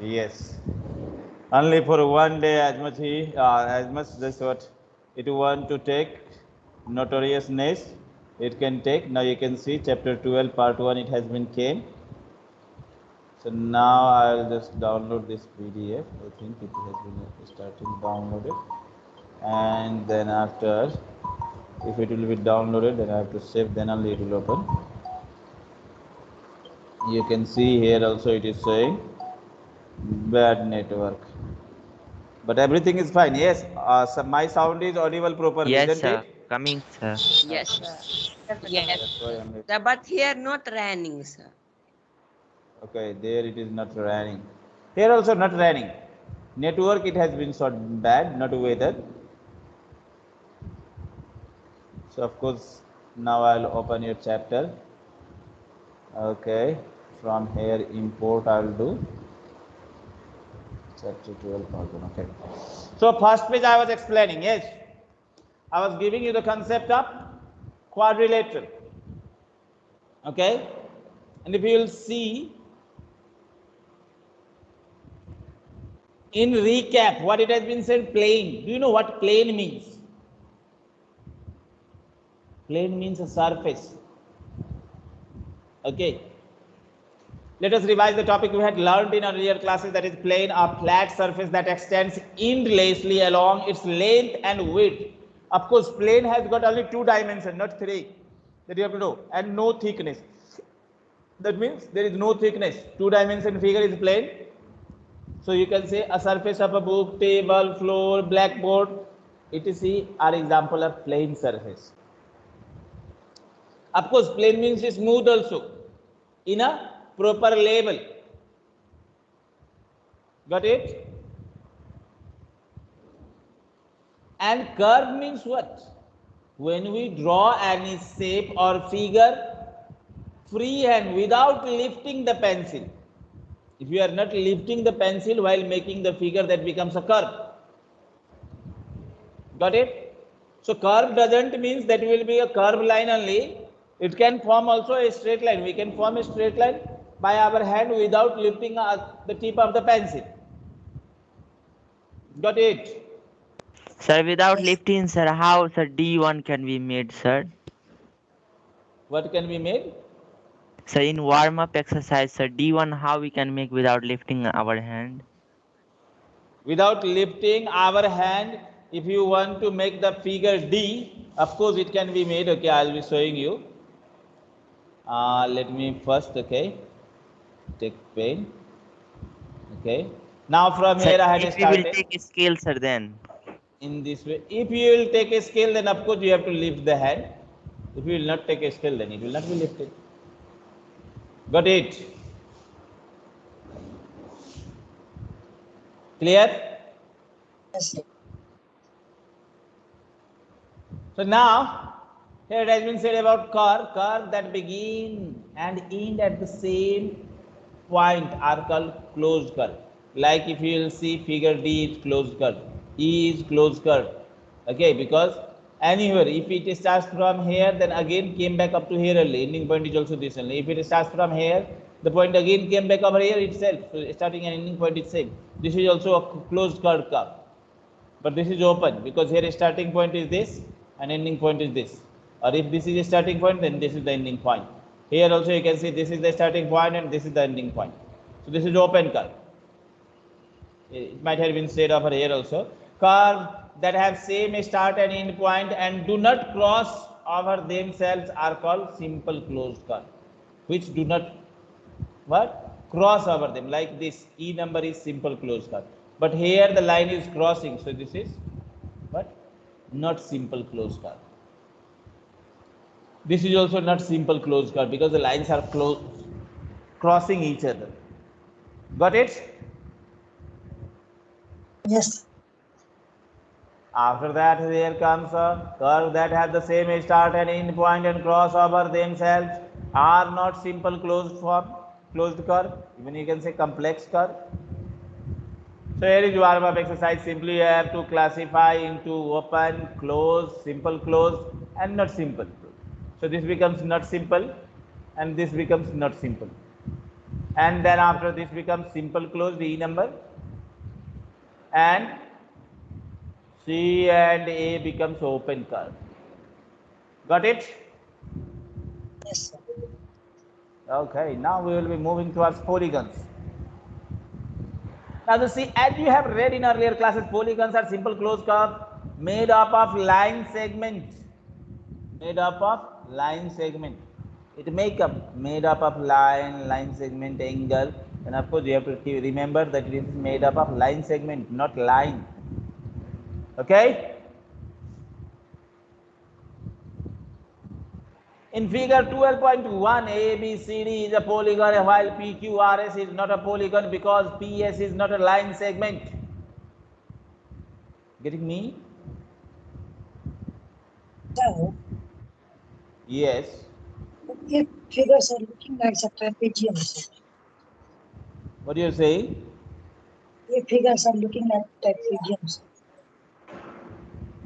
Yes. Only for one day, as much he, uh, as much this what it want to take notoriousness, it can take. Now you can see chapter 12, part 1, it has been came. So now I'll just download this PDF. I think it has been starting downloaded. And then after, if it will be downloaded, then I have to save, then only it will open. You can see here also it is saying bad network. But everything is fine. Yes, uh, so my sound is audible properly, Yes, isn't sir. it? Coming, sir. Yes, sir. Yes. That's Sir, But here not raining, sir. Okay, there it is not raining. Here also not raining. Network it has been sort bad, not weather. So of course now I'll open your chapter. Okay, from here import I'll do. Chapter 12 part Okay. So first page I was explaining, yes. I was giving you the concept of quadrilateral. Okay. And if you will see in recap what it has been said plane. Do you know what plane means? Plane means a surface. Okay. Let us revise the topic we had learned in earlier classes that is plane, a flat surface that extends endlessly along its length and width. Of course, plane has got only two dimensions, not three. That you have to know, and no thickness. That means there is no thickness. Two dimension figure is plane. So you can say a surface of a book, table, floor, blackboard, etc. are example of plane surface. Of course, plane means smooth also in a proper label Got it? And curve means what? When we draw any shape or figure free freehand without lifting the pencil. If you are not lifting the pencil while making the figure, that becomes a curve. Got it? So curve doesn't means that will be a curve line only. It can form also a straight line. We can form a straight line by our hand without lifting the tip of the pencil. Got it? Sir, without lifting, sir, how sir D1 can be made, sir? What can be made? Sir, in warm-up exercise, sir, D1 how we can make without lifting our hand? Without lifting our hand, if you want to make the figure D, of course it can be made. Okay, I'll be showing you. Uh, let me first, okay, take pain Okay. Now from Sir, here I had if we will take a scale, sir, then. in this way. If you will take a scale, then of course you have to lift the hand. If you will not take a scale, then it will not be lifted. Got it? Clear? Yes, sir. So now, here it has been said about curve, curve that begin and end at the same point are called closed curve. Like if you will see figure D is closed curve, E is closed curve. Okay, because anywhere, if it starts from here, then again came back up to here only. Ending point is also this only. If it starts from here, the point again came back over here itself. So starting and ending point is same. This is also a closed curve curve but this is open because here starting point is this and ending point is this or if this is a starting point then this is the ending point here also you can see this is the starting point and this is the ending point. So this is open curve. It might have been said over here also. Curve that have same start and end point and do not cross over themselves are called simple closed curve which do not what? Cross over them. Like this e number is simple closed curve. But here the line is crossing. So this is what? Not simple closed curve this is also not simple closed curve because the lines are close crossing each other got it Yes. after that there comes a curve that have the same start and end point and cross over themselves are not simple closed form closed curve even you can say complex curve So here is warm up exercise. Simply you have to classify into open, close, simple close, and not simple. So this becomes not simple, and this becomes not simple. and then after this becomes simple closed E number and C and A becomes open curve. Got it? Yes, sir. Okay, now we will be moving towards polygons. Now, you see, as you have read in earlier classes, polygons are simple closed curve made up of line segments, Made up of line segment. It make up made up of line, line segment, angle, and of course you have to remember that it is made up of line segment, not line. Okay. In figure 12.1, ABCD is a polygon while PQRS is not a polygon because PS is not a line segment. Getting me? Sir, Yes. if figures are looking like a trapezium. What do you say? If figures are looking like trapezium.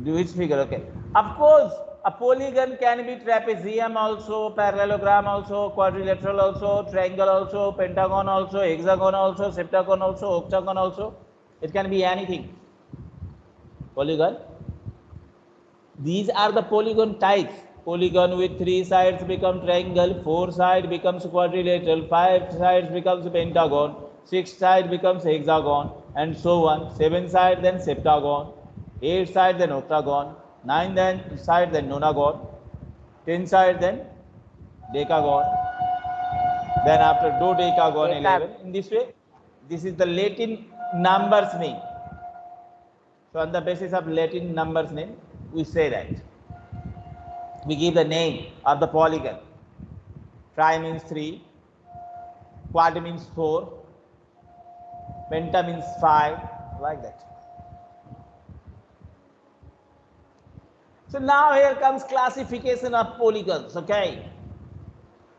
Do which figure? Okay. Of course, a polygon can be trapezium also, parallelogram also, quadrilateral also, triangle also, pentagon also, hexagon also, septagon also, octagon also. It can be anything. Polygon. These are the polygon types. Polygon with three sides become triangle, four side becomes quadrilateral, five sides becomes pentagon, six side becomes hexagon, and so on. Seven side then septagon, eight side then octagon, nine then side then nonagon, ten side then decagon, then after dodecagon Deca- eleven. In this way, this is the Latin numbers name. So on the basis of Latin numbers name, we say that. We give the name of the polygon. Tri means three, quad means four, penta means five, like that. So now here comes classification of polygons, okay?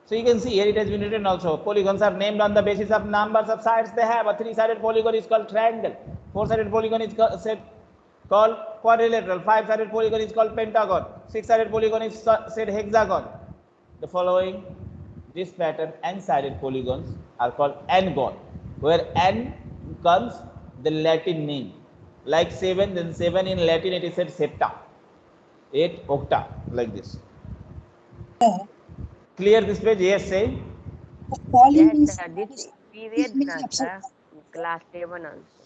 So you can see here it has been written also. Polygons are named on the basis of numbers of sides they have. A three-sided polygon is called triangle. Four-sided polygon is called quadrilateral. Five-sided polygon is called pentagon. Six-sided polygon is said hexagon. The following, this pattern, n-sided polygons are called n-gon, where n comes the Latin name. Like seven, then seven in Latin it is said septa. Eight, octa, like this. Sir, Clear this page? Yes, say. Yes, sir. This we this read means na. Class seven also.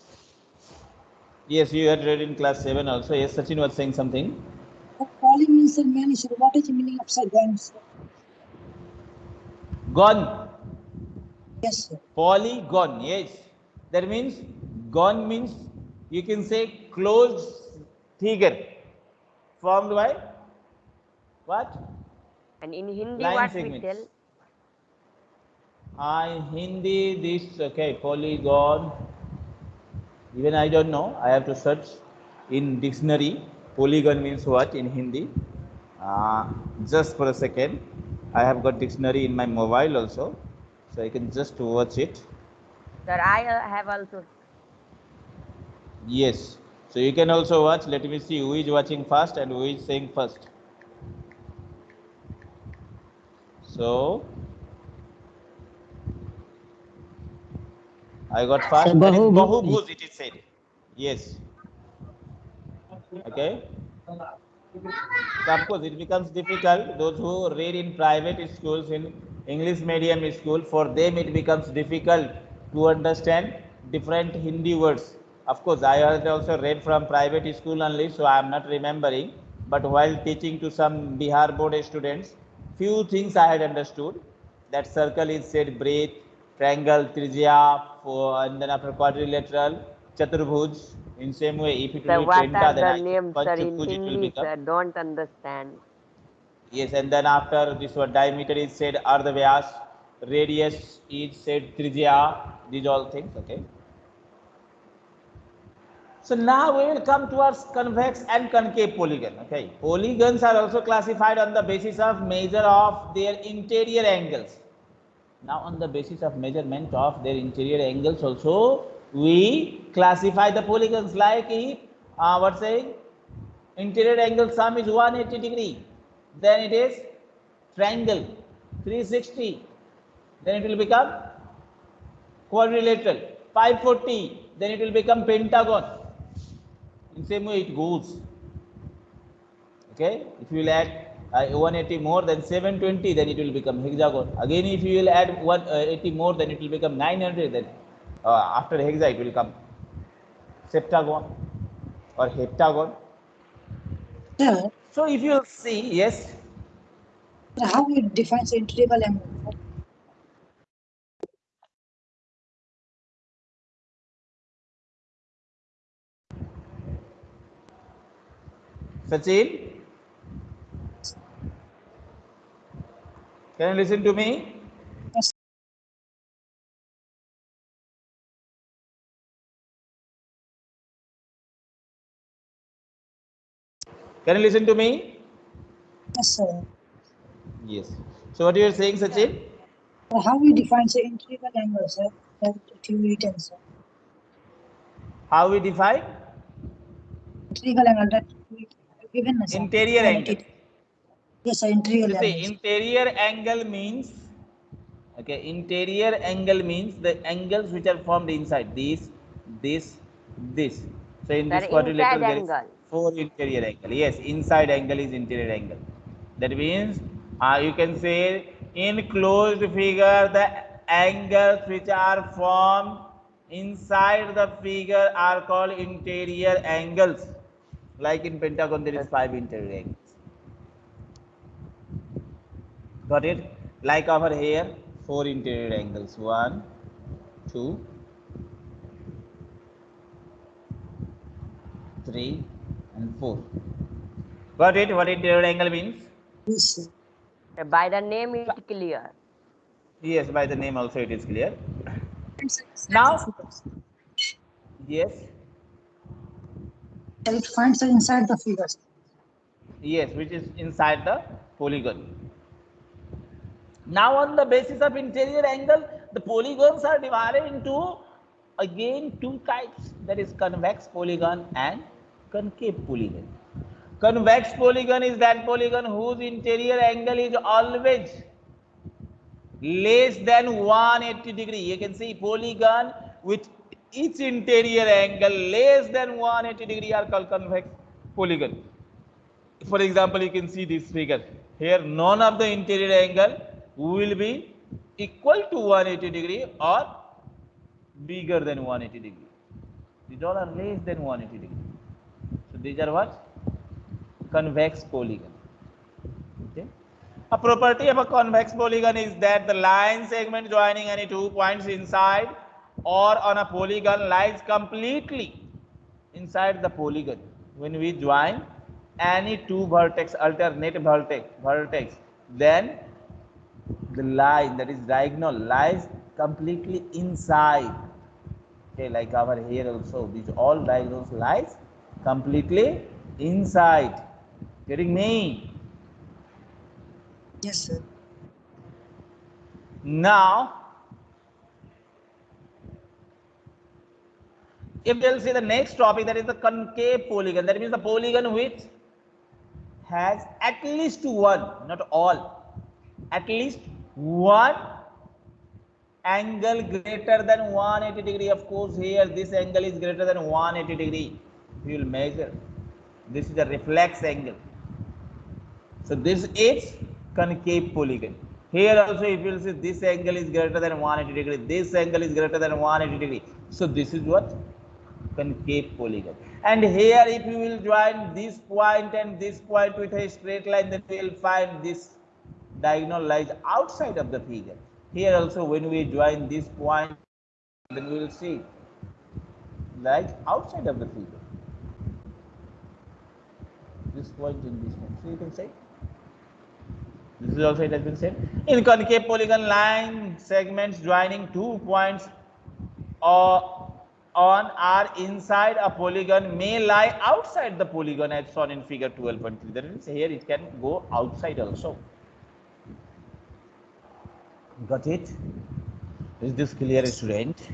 Yes, you had read in class 7 also. Yes, Sachin was saying something. The poly means a man, sir. What is the meaning of down, sir? Gone. Yes, sir. Polygon. Yes. That means gone means you can say closed figure formed by what? And in Hindi, Line what segments. we tell? I Hindi this okay polygon. Even I don't know. I have to search in dictionary. Polygon means what in Hindi? Uh, just for a second. I have got dictionary in my mobile also, so I can just watch it. Sir, I uh, have also. Yes. So you can also watch. Let me see who is watching first and who is saying first. So I got first. That is Bahubhuj. It is said. Yes. Okay. So of course it becomes difficult. Those who read in private schools in English medium school, for them it becomes difficult to understand different Hindi words. Of course, I had also read from private school only, so I am not remembering. But while teaching to some Bihar board students, few things I had understood. That circle is said breadth, triangle, trijya, for, and then after quadrilateral, chaturbhuj. In same way, if it Sir, will be what penta, are then the I names, sir, in Panchbhuj it will become. sir? Don't understand. Yes, and then after this one diameter is said ardhavyas, radius is said trijya, these all things, okay. So now we will come towards convex and concave polygon, okay. Polygons are also classified on the basis of measure of their interior angles. Now on the basis of measurement of their interior angles also, we classify the polygons like if, uh, saying, interior angle sum is 180 degree then it is triangle 360 then it will become quadrilateral. 540, then it will become pentagon. In same way it goes. Okay, if you will add uh, 180 more than 720, then it will become hexagon. Again, if you will add 180 more, then it will become 900. Then uh, after hexa, it will come septagon or heptagon. Sir, So if you see, yes, how we define the integral angle? Sachin, can you listen to me? Yes, Can you listen to me? yes, sir. Yes. So what you are saying, Sachin? Sir, how we define the integral angle, sir? That you written, sir. How we define Integral angle that we given, sir. interior angle? Yes, sir. Integral You see, interior angle means okay. Interior angle means the angles which are formed inside this, this, this. So in Sir, this quadrilateral, there is four interior angle. Yes, inside angle is interior angle. That means uh, you can say in closed figure the angles which are formed inside the figure are called interior angles. Like in pentagon, there is five interior angles. Got it? Like over here, four interior angles. One, two, three, and four. Got it? What interior angle means? Yes, sir. Sir, By the name it clear. Yes, by the name also it is clear. And sir, inside Now- Yes, Sir, it finds the inside the figures. yes, which is inside the polygon. Now, on the basis of interior angle, the polygons are divided into again two types that is convex polygon and concave polygon. Convex polygon is that polygon whose interior angle is always less than 180 degree. You can see polygon with its interior angle less than 180 degree are called convex polygon. For example, you can see this figure. Here, none of the interior angle will be equal to 180 degree or bigger than 180 degree. These all are less than 180 degree. So these are what? Convex polygon. Okay. A property of a convex polygon is that the line segment joining any two points inside or on a polygon lies completely inside the polygon. When we join any two vertex, alternate vertex, vertex, then the line that is diagonal lies completely inside. Okay, like our hair also, these all diagonals lies completely inside. Getting me? Yes, sir. Now, if we'll see the next topic, that is the concave polygon. That means the polygon which has at least one, not all, at least one angle greater than 180 degree. Of course, here this angle is greater than 180 degree. We will measure. This is a reflex angle. So this is concave polygon. Here also if you will see this angle is greater than 180 degree, this angle is greater than 180 degree. So this is what? Concave polygon. And here if you will join this point and this point with a straight line, then we will find this diagonal lies outside of the figure. Here also when we join this point, then we will see lies outside of the figure. This point and this point. So you can say this is also it has been said. In concave polygon line segments joining two points or on are inside a polygon may lie outside the polygon as shown in figure 12.3. That means here it can go outside also. Got it? Is this clear, student?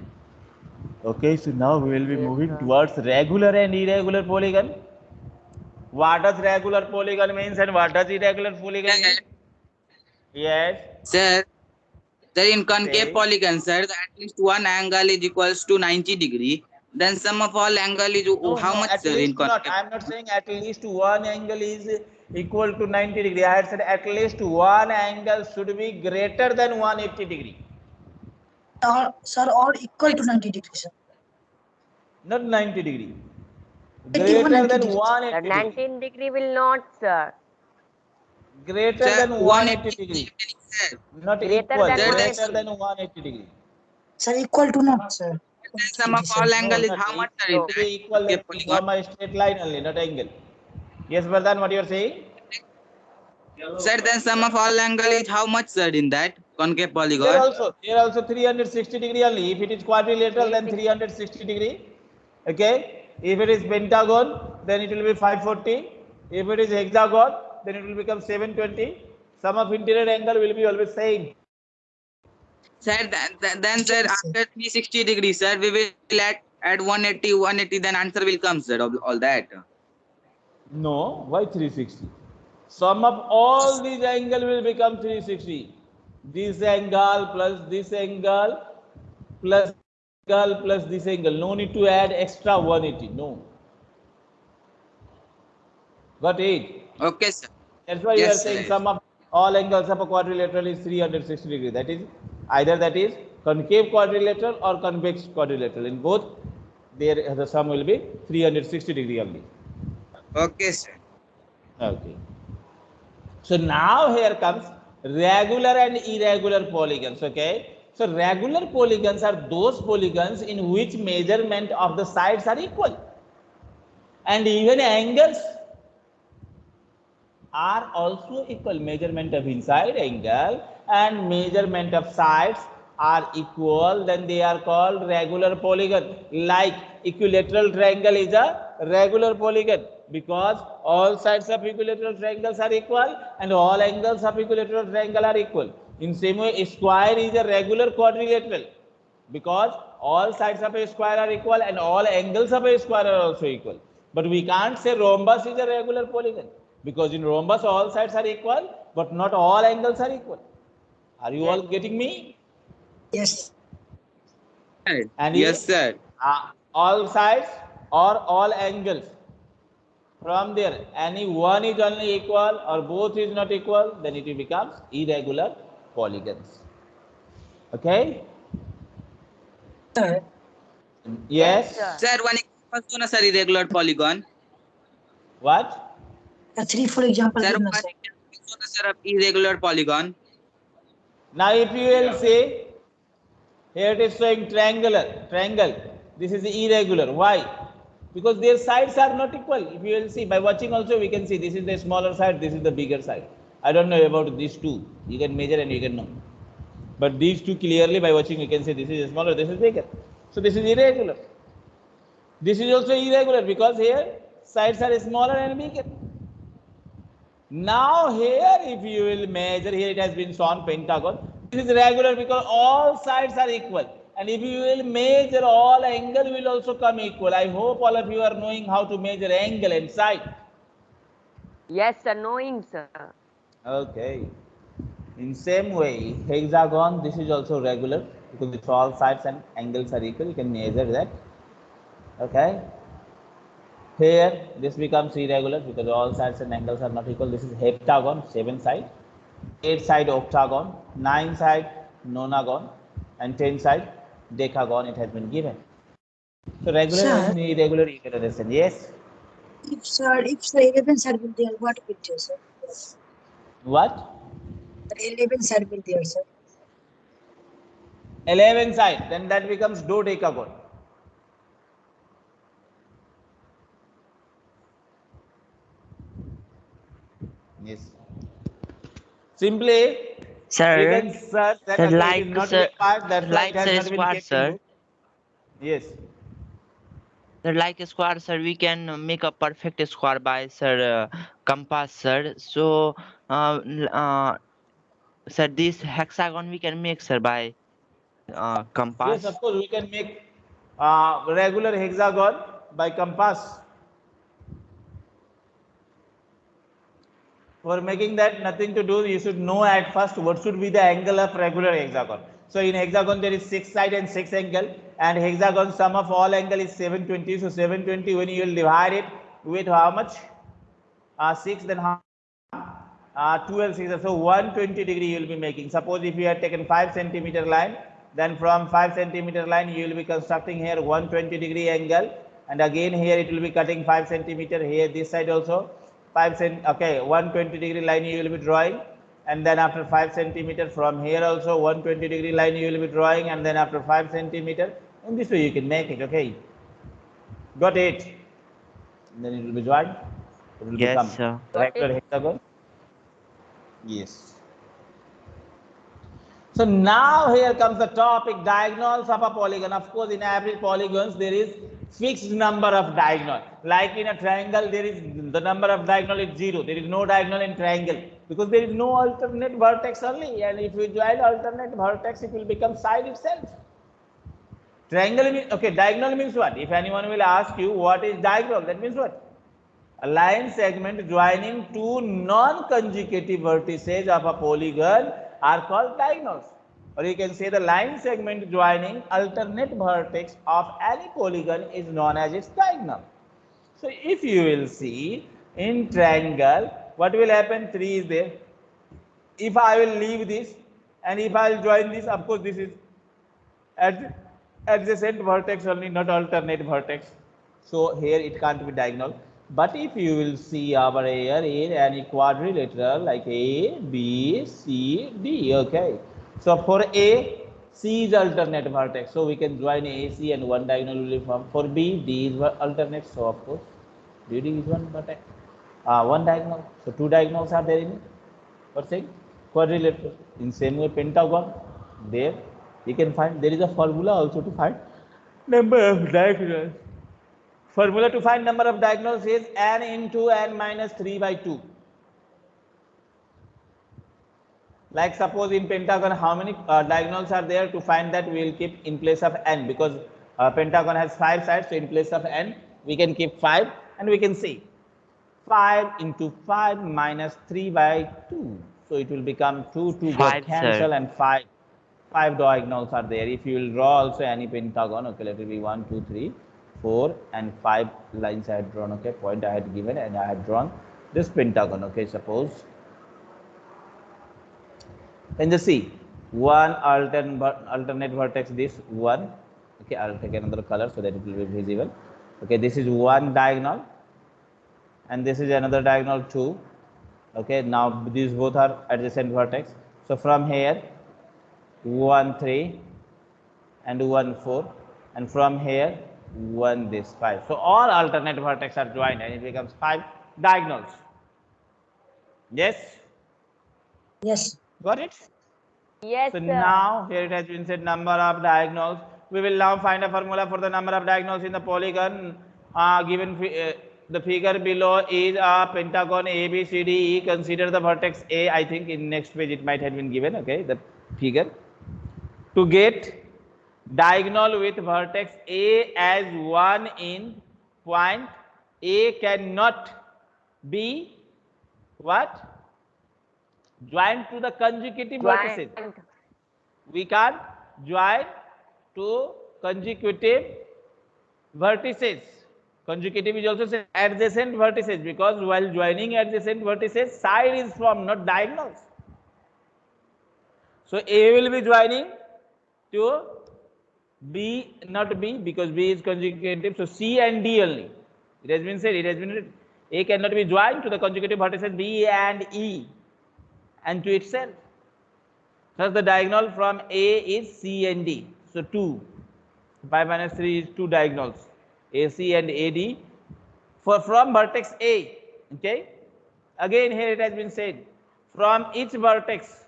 Okay, so now we will be moving towards regular and irregular polygon. What does regular polygon means and what does irregular polygon mean? Yes. Sir, Sir, in concave Okay. polygon, sir, the at least one angle is equals to 90 degree. Then sum of all angle is No, how no, much, sir, in least not. I'm not saying at least one angle is equal to 90 degree. I had said at least one angle should be greater than 180 degree, All, sir, all equal to 90 degrees, sir. not 90 degree. 81 Greater than degrees. 180 The degree. 19 degree will not, sir. Greater Sir, than 180 degree. Sir, Not Greater equal. than Greater 180. than 180 degree. Sir, equal to not, sir. then sum of all angle is how much, sir, equal. in To be equal concave to polygon? form a straight line only, not angle. Yes, Vardhan, what you are saying? Sir, then sum of all angle is how much, sir, in that concave There polygon? also, there also 360 degree only. If it is quadrilateral, then 360 degree. Okay. If it is pentagon, then it will be 540. If it is hexagon, then it will become 720. Sum of interior angle will be always same. Sir, then, then- sir, after 360 degree, sir, we will add, add 180, 180, then answer will come, sir, all that. No, why 360? Sum of all these angle will become 360. This angle plus this angle plus angle plus this angle. No need to add extra 180. No. Got it? Okay, sir. That's why you are saying sir. sum of all angles of a quadrilateral is 360 degree. That is either that is concave quadrilateral or convex quadrilateral. In both, there the sum will be 360 degree only. Okay, sir. Okay. So now here comes regular and irregular polygons. Okay. So regular polygons are those polygons in which measurement of the sides are equal. And even angles are also equal. Measurement of inside angle and measurement of sides are equal. Then they are called regular polygon. Like equilateral triangle is a regular polygon because all sides of equilateral triangles are equal and all angles of equilateral triangle are equal. In same way, a square is a regular quadrilateral because all sides of a square are equal and all angles of a square are also equal. But we can't say rhombus is a regular polygon because in rhombus all sides are equal but not all angles are equal. Are you all getting me? Yes. Sir, And yes, if- sir. Uh, all sides or all angles. From there, any one is only equal or both is not equal, then it becomes irregular polygons. Okay? Sir, Yes? sir. Sir, one example to na, sir, irregular polygon. What? a three, for example, Sir, one sir. example sir, of irregular polygon. Now, if you will see, here it is showing triangular, triangle. This is irregular. Why? Because their sides are not equal. If you will see, by watching also we can see this is the smaller side, this is the bigger side. I don't know about these two. You can measure and you can know. But these two clearly by watching you can say this is smaller, this is bigger. So this is irregular. This is also irregular because here sides are smaller and bigger. Now here if you will measure, here it has been shown pentagon. This is regular because all sides are equal. And if you will measure all angle will also come equal. I hope all of you are knowing how to measure angle and side. Yes, sir. Knowing, sir. Okay. In same way, hexagon, this is also regular because it's all sides and angles are equal. You can measure that. Okay. Here, this becomes irregular because all sides and angles are not equal. This is heptagon, seven side, eight side octagon, nine side nonagon, and ten side decagon. It has been given. So regular Sir. and irregular, you can understand. Yes. If, sir, if the 11 side will there, what will there, sir? What? The 11 side will there, sir. 11 side, then that becomes dodecagon. Yes. Simply, Sir, can search that sir, like, not sir, required, that's why like it has say square, sir. Yes. sir, like a square, sir, we can make a perfect square by sir uh, compass, sir. So, uh, uh, sir, this hexagon we can make, sir, by uh, compass. Yes, of course, we can make uh, regular hexagon by compass. For making that nothing to do, you should know at first what should be the angle of regular hexagon. So in hexagon there is six side and six angle and hexagon sum of all angle is 720. So 720 when you will divide it with how much? Uh, 6 then how? Uh, 12 6 so 120 degree you will be making. Suppose if you had taken 5 centimeter line then from 5 centimeter line you will be constructing here 120 degree angle and again here it will be cutting 5 centimeter here this side also 5 cent okay 120 degree line you will be drawing and then after 5 centimeter from here also 120 degree line you will be drawing and then after 5 centimeter in this way you can make it okay? Got it? And then it will be joined. It will Yes, become sir. Got hexagon. Yes. So now here comes the topic diagonals of a polygon. Of course, in every polygons there is fixed number of diagonal. Like in a triangle, there is the number of diagonal is zero. There is no diagonal in triangle because there is no alternate vertex only. And if you join alternate vertex, it will become side itself. Triangle means okay. Diagonal means what? If anyone will ask you what is diagonal, that means what? A line segment joining two non-conjugative vertices of a polygon are called diagonals. Or you can say the line segment joining alternate vertex of any polygon is known as its diagonal. So if you will see in triangle, what will happen? 3 is there. If I will leave this and if I will join this, of course this is ad- adjacent vertex only, not alternate vertex. So here it can't be diagonal. But if you will see over here in any quadrilateral like A, B, C, D, okay. So for A, C is alternate vertex. So we can join A, C and one diagonal will be formed. For B, D is alternate. So of course, D, D is one vertex. Uh, one diagonal. So two diagonals are there in it. What's saying? Quadrilateral. In same way, pentagon. There you can find there is a formula also to find number of diagonals. Formula to find number of diagonals is n into n minus 3 by 2. Like suppose in pentagon, how many uh, diagonals are there? To find that we will keep in place of n because uh, pentagon has five sides. So in place of n, we can keep five and we can see 5 into 5 minus 3 by 2. So it will become 2, 2 got Five, sir. cancel and 5. 5 diagonals are there. If you will draw also any pentagon, okay, let it be 1, 2, 3, 4 and 5 lines I had drawn, okay, point I had given and I had drawn this pentagon, okay, suppose. Then just see, one alternate, alternate vertex, this one, okay, I'll take another color so that it will be visible. Okay, this is one diagonal and this is another diagonal 2 okay now these both are adjacent vertex. So from here 1 3 and 1 4 and from here 1 this 5 so all alternate vertex are joined and it becomes 5 diagonals. Yes? Yes. Got it Yes, so sir. now here it has been said number of diagonals. We will now find a formula for the number of diagonals in the polygon. Uh, given uh, the figure below is a pentagon A B C D E. Consider the vertex A. I think in next page it might have been given. Okay, the figure to get diagonal with vertex A as one in point A cannot be what joined to the conjugative vertices we can join to consecutive vertices. Consecutive is also say adjacent vertices because while joining adjacent vertices, side is formed, not diagonals. So A will be joining to B, not B, because B is consecutive. So C and D only. It has been said, it has been written. A cannot be joined to the consecutive vertices B and E and to itself. Thus, the diagonal from A is C and D. So, 2. 5 minus 3 is 2 diagonals, AC and AD. For from vertex A, okay. Again, here it has been said, from each vertex,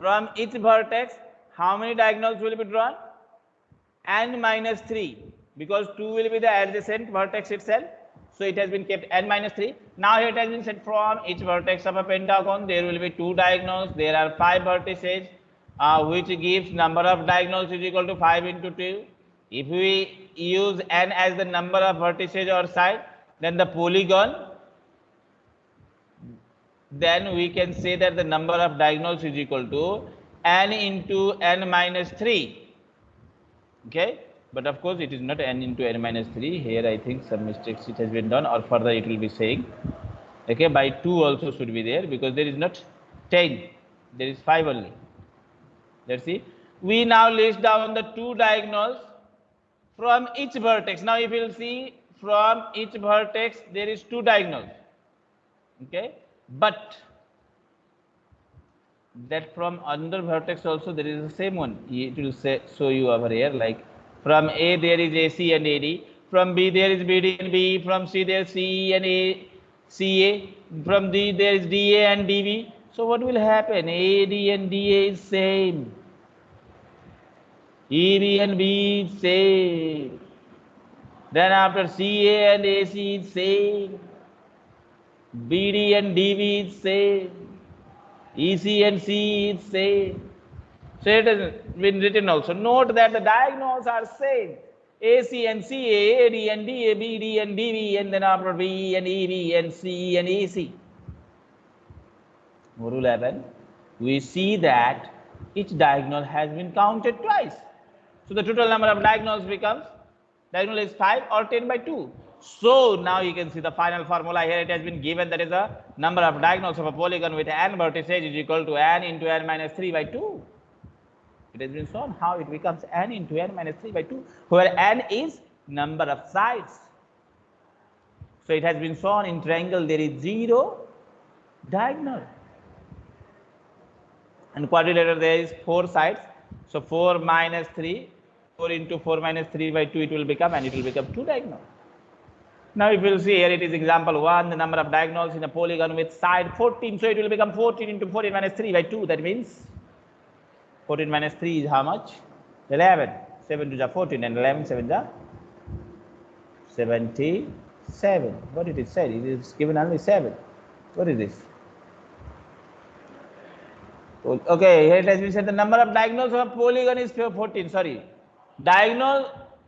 from each vertex, how many diagonals will be drawn? n minus 3 because 2 will be the adjacent vertex itself. So it has been kept n minus 3. Now it has been said from each vertex of a pentagon there will be two diagonals. There are five vertices uh, which gives number of diagonals is equal to 5 into 2. If we use n as the number of vertices or side, then the polygon, then we can say that the number of diagonals is equal to n into n minus 3. Okay, but of course it is not n into n minus 3. Here I think some mistakes it has been done or further it will be saying. Okay, by 2 also should be there because there is not 10, there is 5 only. Let's see. We now list down the two diagonals from each vertex. Now if you will see from each vertex there is two diagonals. Okay, but that from another vertex also there is the same one. It will say show you over here like from A there is AC and AD, from B there is BD and BE. from C there is CE and A, CA, from D there is DA and DB. So what will happen? AD and DA is same. EB and B same. Then after CA and AC is same. BD and DB is same. EC and C is same. So it has been written also. Note that the diagonals are same. AC and CA, AD and DA, BD and DB, and then after B and EB and C and AC. Will happen? We see that each diagonal has been counted twice. So the total number of diagonals becomes diagonal is 5 or 10 by 2. So now you can see the final formula here it has been given that is the number of diagonals of a polygon with n vertices is equal to n into n minus 3 by 2. It has been shown how it becomes n into n minus 3 by 2 where n is number of sides. So it has been shown in triangle there is 0 diagonal and quadrilateral there is 4 sides. So 4 minus 3 4 into 4 minus 3 by 2 it will become and it will become 2 diagonal. Now if you will see here it is example 1 the number of diagonals in a polygon with side 14 so it will become 14 into 14 minus 3 by 2 that means 14 minus 3 is how much? 11 7 to the 14 and 11 7 the 77 what did it say it is given only 7 what is this? Okay here it has been said the number of diagonals of a polygon is 14 sorry. Diagonal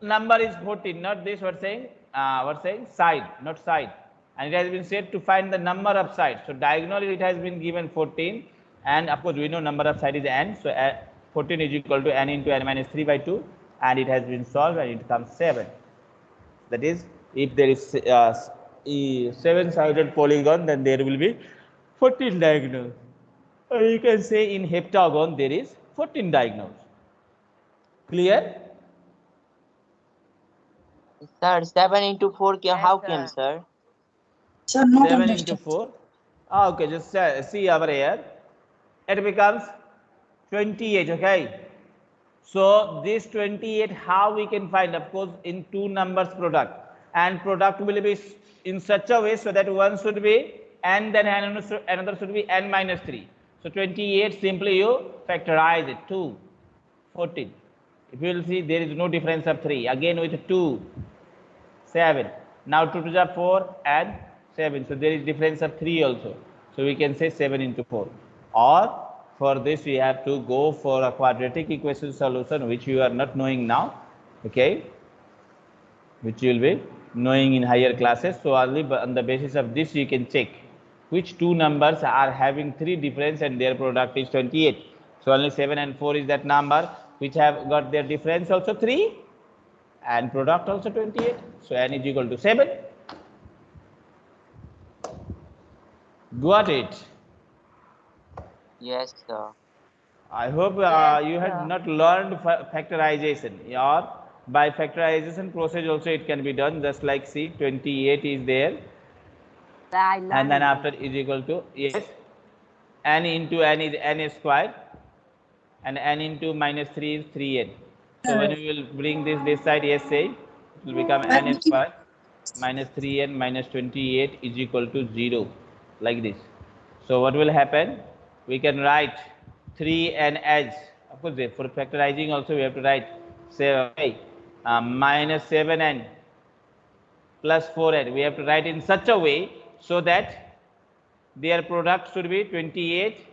number is 14 not this we're saying? Uh, we're saying? Side not side. And it has been said to find the number of sides. So diagonal it has been given 14 and of course we know number of side is n so 14 is equal to n into n minus 3 by 2 and it has been solved and it comes 7 that is if there is uh, seven sided polygon then there will be 14 diagonals or you can say in heptagon there is 14 diagonals clear? Sir, 7 into 4 ca- Yes, how sir. came, sir? Sir, not 7 into 4 ah, okay just uh, see over here it becomes 28 okay? So this 28 how we can find? Of course in two numbers product. And product will be in such a way so that one should be n then another should- be n minus 3 so 28 simply you factorize it. 2 14 if you will see there is no difference of 3 again with 2 7 now 2 to the 4 and 7 so there is difference of 3 also. So we can say 7 into 4 or for this we have to go for a quadratic equation solution which you are not knowing now okay? Which you will be knowing in higher classes. So only on the basis of this you can check which two numbers are having three difference and their product is 28 so only 7 and 4 is that number which have got their difference also 3 and product also 28 so n is equal to 7 got it Yes, sir. i hope uh, Yes, you had sir. not learned fa- factorization. Or by factorization process also it can be done. Just like see 28 is there. I and then after is equal to yes n into n is n square and n into minus 3 is 3n so when we will bring this this side yes say it will become n square minus 3n minus 28 is equal to 0 like this. So what will happen we can write 3n as of course for factorizing also we have to write say okay, uh, minus 7n plus 4n. We have to write in such a way so that their product should be 28.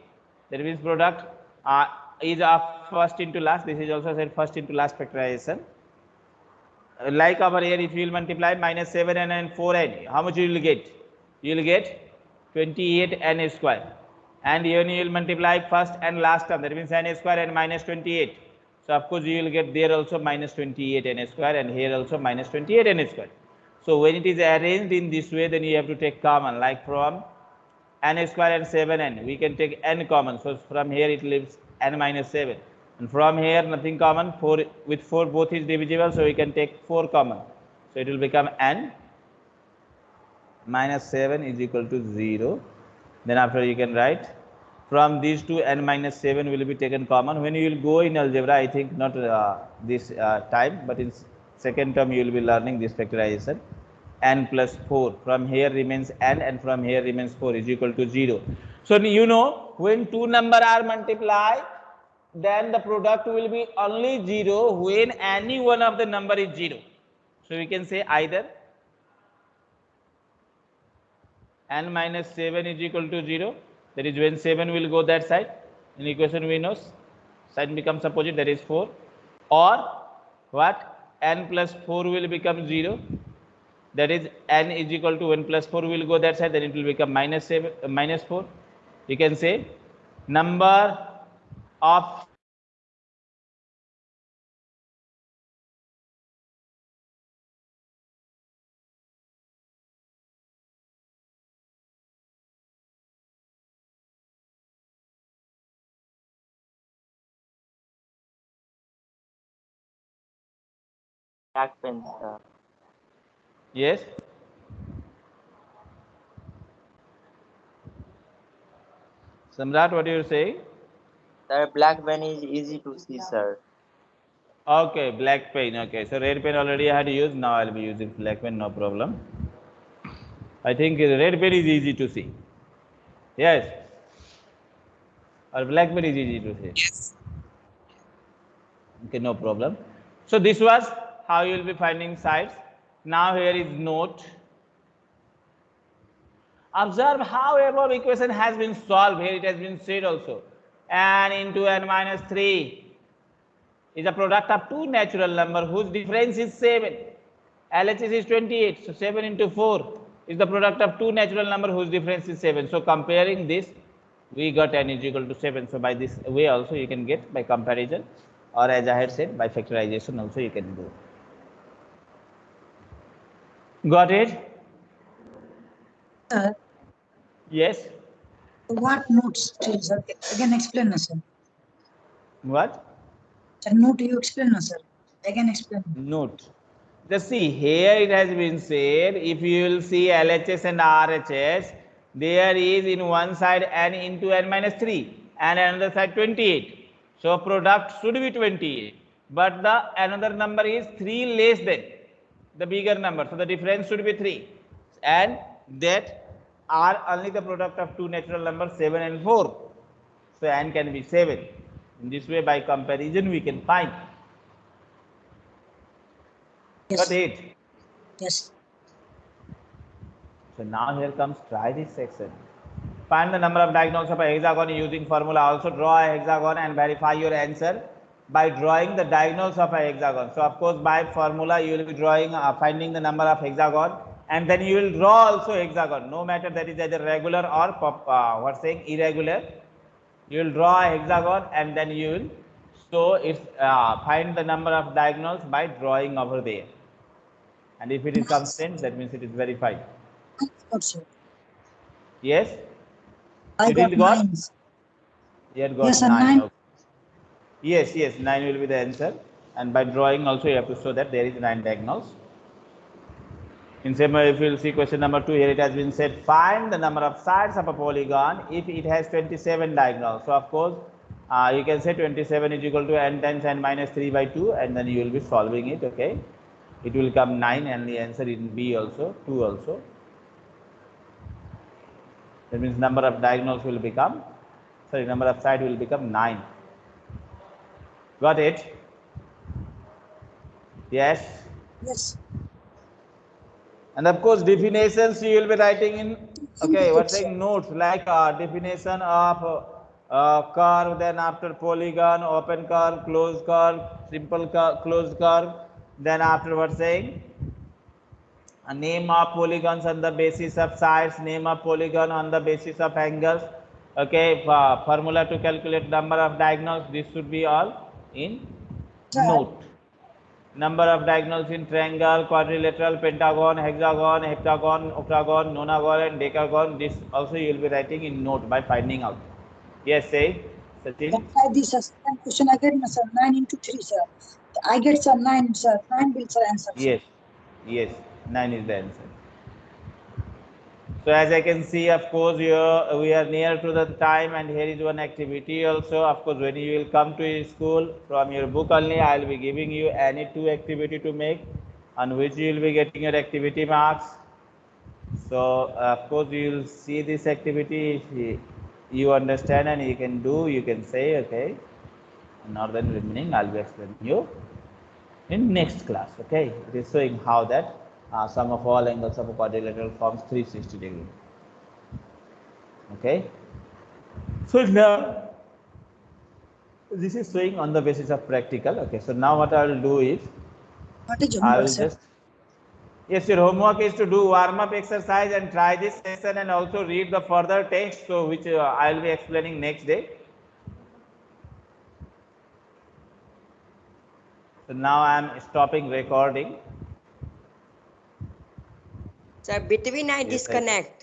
That means product uh, is of first into last. This is also said first into last factorization. like over here, if you will multiply minus 7n and 4n, how much you will get? You will get 28n square. And here you will multiply first and last term, that means n square and minus 28. So of course you will get there also minus 28n square and here also minus 28n square. So when it is arranged in this way, then you have to take common, like from n square and 7n, we can take n common. So from here it leaves n minus 7 and from here nothing common 4 with 4 both is divisible so we can take 4 common so it will become n minus 7 is equal to 0 then after you can write from these two n minus 7 will be taken common. When you will go in algebra i think not uh, this uh, time but in second term you will be learning this factorization. n plus 4 from here remains n and from here remains 4 is equal to 0 so you know when two number are multiplied then the product will be only 0 when any one of the number is 0. So we can say either n minus 7 is equal to 0 that is when 7 will go that side. In equation we know sign becomes opposite that is 4 or what? N plus 4 will become 0 that is n is equal to 1 plus 4 will go that side then it will become minus 7 uh, minus 4 you can say number of Black pen, sir. yes Samrat, what do you say? Sir, black pen is easy to see, sir. Okay, black pen. Okay, so red pen already I had used. Now I'll be using black pen, no problem. I think red pen is easy to see. Yes. Or black pen is easy to see. Yes. Okay, no problem. So this was how you will be finding sides. Now here is note. Observe how above equation has been solved. Here it has been said also. n into n minus 3 is a product of two natural number whose difference is 7. LHS is 28. So 7 into 4 is the product of two natural number whose difference is 7. So comparing this, we got n is equal to 7. So by this way also you can get by comparison or as I had said by factorization also you can do. Got it? Sir, Yes. what notes, please, sir? Again explain, sir. What? Sir, note you explain, sir. Again explain. Note. Just see here it has been said if you will see LHS and RHS there is in one side n into n minus 3 and another side 28. So product should be 28 but the another number is 3 less than the bigger number. So the difference should be 3 and that are only the product of two natural numbers 7 and 4. So n can be 7. In this way by comparison we can find. Yes. Got it? Yes. So now here comes try this section. Find the number of diagonals of a hexagon using formula. Also draw a hexagon and verify your answer by drawing the diagonals of a hexagon. So of course by formula you will be drawing uh, finding the number of hexagon and then you will draw also hexagon no matter that is either regular or pop, uh, what's saying irregular. You will draw a hexagon and then you will so it's uh, find the number of diagonals by drawing over there. And if it is constant that means it is verified. Yes? I You got nines. You got Yes, nine. nine. okay. Yes, yes, nine will be the answer. And by drawing also you have to show that there is nine diagonals. In same way, if you see question number two, here it has been said, find the number of sides of a polygon if it has 27 diagonals. So of course, uh, you can say 27 is equal to n times n minus 3 by 2 and then you will be solving it, okay. It will come 9 and the answer in B also, 2 also. That means number of diagonals will become, sorry, number of side will become 9. Got it? Yes. Yes. And of course, definitions you will be writing in, okay, what's saying notes like uh, definition of uh, uh, curve, then after polygon, open curve, closed curve, simple curve, closed curve, Then afterwards saying a name of polygons on the basis of sides, name of polygon on the basis of angles. Okay, for formula to calculate number of diagonals. This should be all in note. Number of diagonals in triangle, quadrilateral, pentagon, hexagon, heptagon, octagon, nonagon, and decagon. This also you will be writing in note by finding out. Yes, say, Sachin. This second question again, sir. Nine into three, sir. I get sir nine, sir. Nine will sir answer. Yes, yes, nine is the answer. So as I can see, of course, you uh, we are near to the time and here is one activity also. Of course, when you will come to school from your book only, I will be giving you any two activity to make on which you will be getting your activity marks. So of course, you will see this activity. You- understand and you can do, you can say, okay. Not then remaining, I'll be explaining you in next class okay it is showing how that uh, sum of all angles of a quadrilateral forms 360 degree. Okay? So now this is showing on the basis of practical okay so now what i will do is What is i homework, will sir? just yes your homework is to do warm up exercise and try this session and also read the further text so which uh, i will be explaining next day. So now i am stopping recording Sir, between I Yes, I- disconnect.